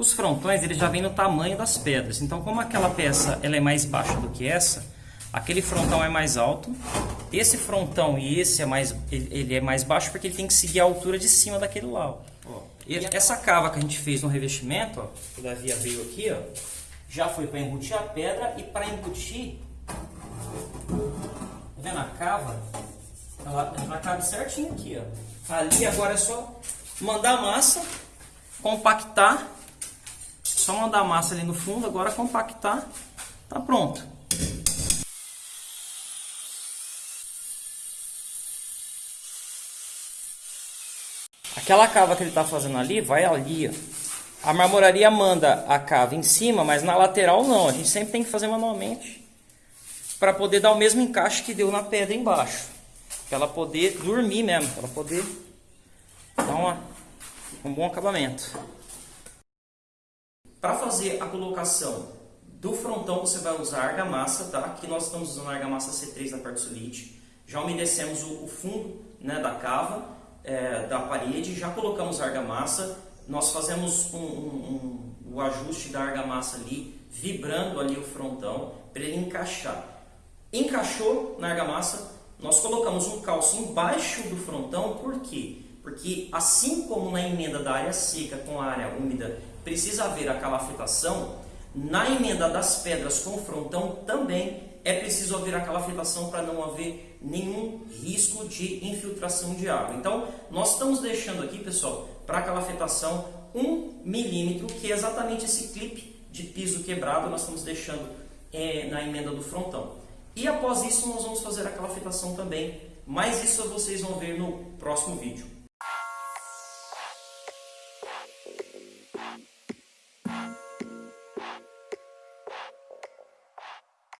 Os frontões eles já vêm no tamanho das pedras. Então, como aquela peça ela é mais baixa do que essa, aquele frontão é mais alto. Esse frontão e esse é mais, ele é mais baixo porque ele tem que seguir a altura de cima daquele lá. Ó. Essa cava que a gente fez no revestimento, ó, que o Davi veio aqui, ó, já foi para embutir a pedra e para embutir, tá vendo a cava? Ela, ela cabe certinho aqui, ó. Ali agora é só mandar a massa, compactar só mandar massa ali no fundo, agora compactar, tá pronto. Aquela cava que ele está fazendo ali, vai ali, ó. A marmoraria manda a cava em cima, mas na lateral não. A gente sempre tem que fazer manualmente para poder dar o mesmo encaixe que deu na pedra embaixo. Para ela poder dormir mesmo, para ela poder dar uma, um bom acabamento. Para fazer a colocação do frontão, você vai usar argamassa, tá? Aqui nós estamos usando a argamassa C3 da quartzolite. Já umedecemos o, fundo né, da cava, é, da parede, já colocamos a argamassa. Nós fazemos um, um, um, o ajuste da argamassa ali, vibrando ali o frontão, para ele encaixar. Encaixou na argamassa, nós colocamos um calço embaixo do frontão, por quê? Porque assim como na emenda da área seca com a área úmida precisa haver a calafetação, na emenda das pedras com frontão também é preciso haver a calafetação para não haver nenhum risco de infiltração de água. Então, nós estamos deixando aqui, pessoal, para a calafetação 1 milímetro, que é exatamente esse clipe de piso quebrado, nós estamos deixando é, na emenda do frontão. E após isso, nós vamos fazer a calafetação também, mas isso vocês vão ver no próximo vídeo.